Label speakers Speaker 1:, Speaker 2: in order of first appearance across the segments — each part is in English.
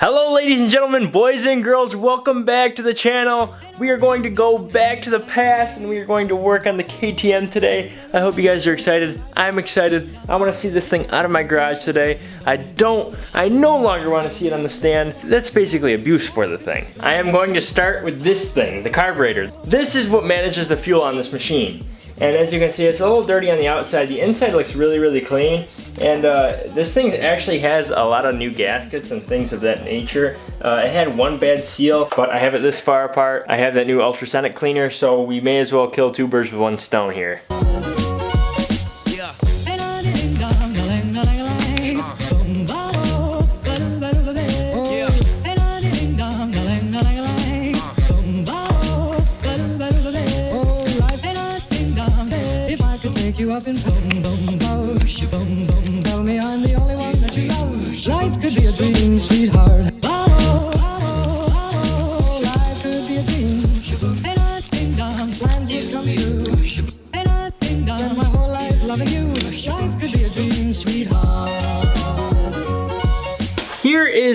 Speaker 1: Hello ladies and gentlemen, boys and girls, welcome back to the channel. We are going to go back to the past and we are going to work on the KTM today. I hope you guys are excited. I'm excited. I want to see this thing out of my garage today. I don't, I no longer want to see it on the stand. That's basically abuse for the thing. I am going to start with this thing, the carburetor. This is what manages the fuel on this machine. And as you can see, it's a little dirty on the outside. The inside looks really, really clean. And uh, this thing actually has a lot of new gaskets and things of that nature. Uh, it had one bad seal, but I have it this far apart. I have that new ultrasonic cleaner, so we may as well kill two birds with one stone here.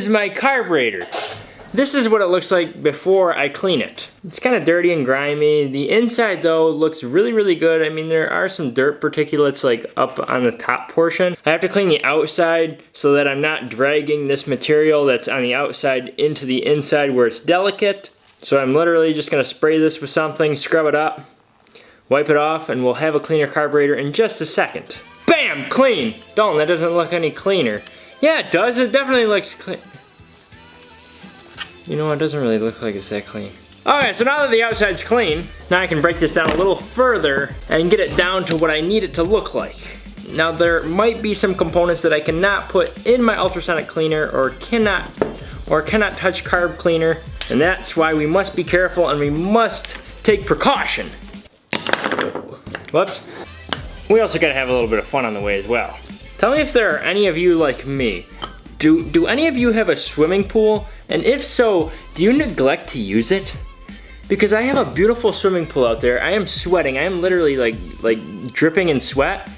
Speaker 1: Is my carburetor. This is what it looks like before I clean it. It's kind of dirty and grimy. The inside though looks really, really good. I mean, there are some dirt particulates like up on the top portion. I have to clean the outside so that I'm not dragging this material that's on the outside into the inside where it's delicate. So I'm literally just gonna spray this with something, scrub it up, wipe it off, and we'll have a cleaner carburetor in just a second. Bam, clean. Dalton, that doesn't look any cleaner. Yeah, it does. It definitely looks clean. You know, it doesn't really look like it's that clean. Okay, so now that the outside's clean, now I can break this down a little further and get it down to what I need it to look like. Now there might be some components that I cannot put in my ultrasonic cleaner or cannot or cannot touch carb cleaner and that's why we must be careful and we must take precaution. Whoops. We also gotta have a little bit of fun on the way as well. Tell me if there are any of you like me do, do any of you have a swimming pool? And if so, do you neglect to use it? Because I have a beautiful swimming pool out there. I am sweating. I am literally like, like dripping in sweat.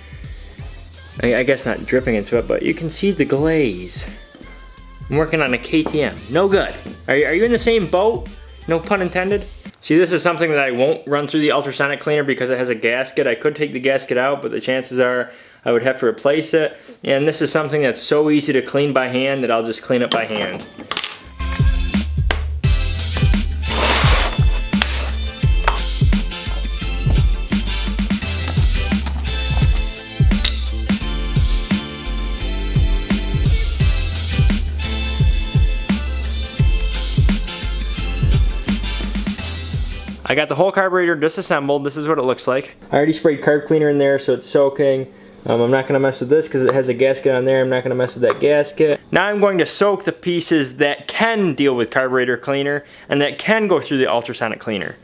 Speaker 1: I, I guess not dripping in sweat, but you can see the glaze. I'm working on a KTM. No good. Are are you in the same boat? No pun intended. See, this is something that I won't run through the ultrasonic cleaner because it has a gasket. I could take the gasket out, but the chances are I would have to replace it. And this is something that's so easy to clean by hand that I'll just clean it by hand. I got the whole carburetor disassembled. This is what it looks like. I already sprayed carb cleaner in there so it's soaking. Um, I'm not going to mess with this because it has a gasket on there. I'm not going to mess with that gasket. Now I'm going to soak the pieces that can deal with carburetor cleaner and that can go through the ultrasonic cleaner.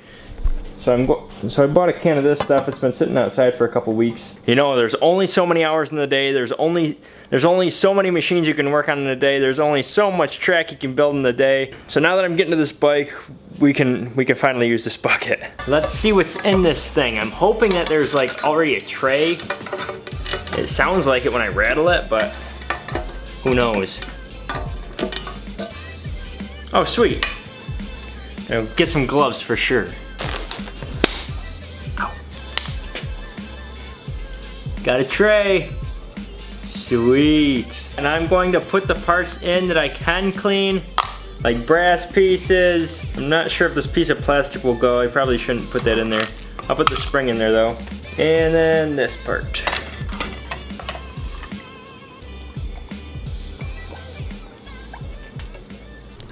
Speaker 1: So I'm so I bought a can of this stuff. It's been sitting outside for a couple weeks. You know, there's only so many hours in the day. There's only there's only so many machines you can work on in a day. There's only so much track you can build in a day. So now that I'm getting to this bike, we can we can finally use this bucket. Let's see what's in this thing. I'm hoping that there's like already a tray. It sounds like it when I rattle it, but who knows. Oh, sweet. get some gloves for sure. Ow. Got a tray. Sweet. And I'm going to put the parts in that I can clean like brass pieces. I'm not sure if this piece of plastic will go. I probably shouldn't put that in there. I'll put the spring in there though. And then this part.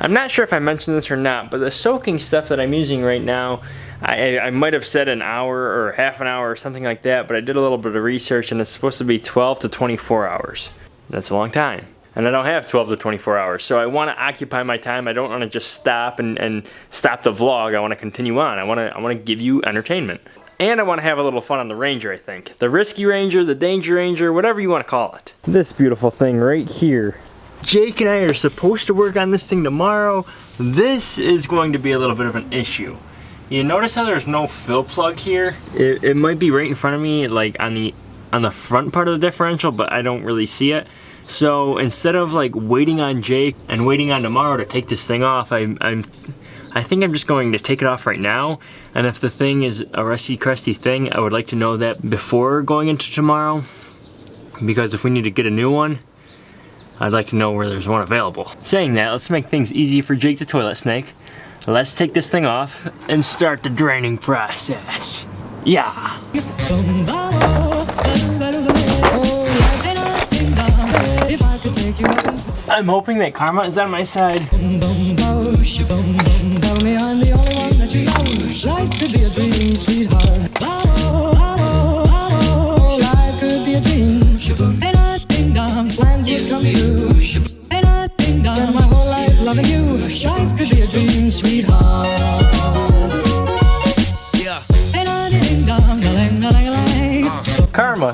Speaker 1: I'm not sure if I mentioned this or not, but the soaking stuff that I'm using right now, I, I might have said an hour or half an hour or something like that, but I did a little bit of research and it's supposed to be 12 to 24 hours. That's a long time and I don't have 12 to 24 hours. So I want to occupy my time. I don't want to just stop and, and stop the vlog. I want to continue on. I want to I want to give you entertainment. And I want to have a little fun on the Ranger, I think. The Risky Ranger, the Danger Ranger, whatever you want to call it. This beautiful thing right here. Jake and I are supposed to work on this thing tomorrow. This is going to be a little bit of an issue. You notice how there's no fill plug here? It, it might be right in front of me, like on the on the front part of the differential, but I don't really see it. So instead of like waiting on Jake and waiting on tomorrow to take this thing off, I, I'm, I think I'm just going to take it off right now. And if the thing is a rusty crusty thing, I would like to know that before going into tomorrow. Because if we need to get a new one, I'd like to know where there's one available. Saying that, let's make things easy for Jake the Toilet Snake. Let's take this thing off and start the draining process. Yeah. I'm hoping that karma is on my side.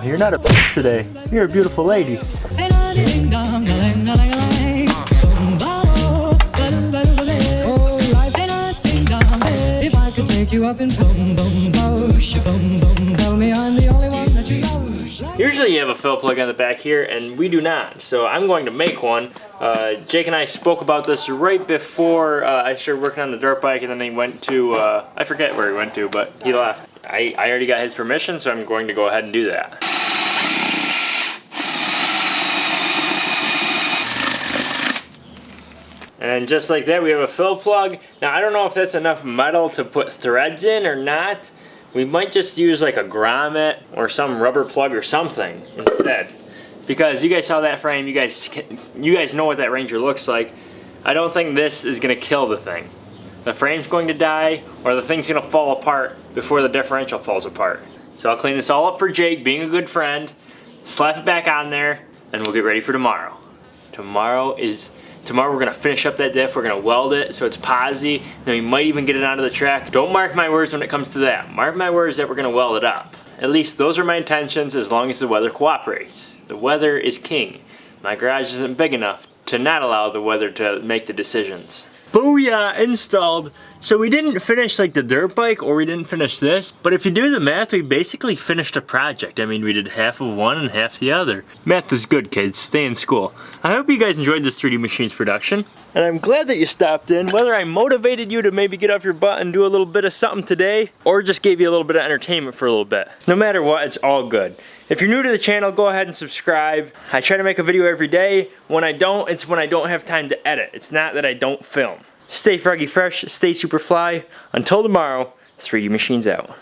Speaker 1: You're not a today. You're a beautiful lady. Usually you have a fill plug on the back here, and we do not. So I'm going to make one. Uh, Jake and I spoke about this right before uh, I started working on the dirt bike, and then he went to, uh, I forget where he went to, but he left. I, I already got his permission, so I'm going to go ahead and do that. And just like that, we have a fill plug. Now, I don't know if that's enough metal to put threads in or not. We might just use like a grommet or some rubber plug or something instead. Because you guys saw that frame, you guys, you guys know what that Ranger looks like. I don't think this is gonna kill the thing. The frame's going to die or the thing's gonna fall apart before the differential falls apart. So I'll clean this all up for Jake, being a good friend, slap it back on there, and we'll get ready for tomorrow. Tomorrow is Tomorrow we're gonna finish up that diff, we're gonna weld it so it's posi, then we might even get it onto the track. Don't mark my words when it comes to that. Mark my words that we're gonna weld it up. At least those are my intentions as long as the weather cooperates. The weather is king. My garage isn't big enough to not allow the weather to make the decisions. Booyah, installed. So we didn't finish like the dirt bike or we didn't finish this, but if you do the math, we basically finished a project. I mean, we did half of one and half the other. Math is good, kids. Stay in school. I hope you guys enjoyed this 3D Machines production. And I'm glad that you stopped in, whether I motivated you to maybe get off your butt and do a little bit of something today, or just gave you a little bit of entertainment for a little bit. No matter what, it's all good. If you're new to the channel, go ahead and subscribe. I try to make a video every day. When I don't, it's when I don't have time to edit. It's not that I don't film. Stay froggy fresh, stay super fly. Until tomorrow, 3D Machines out.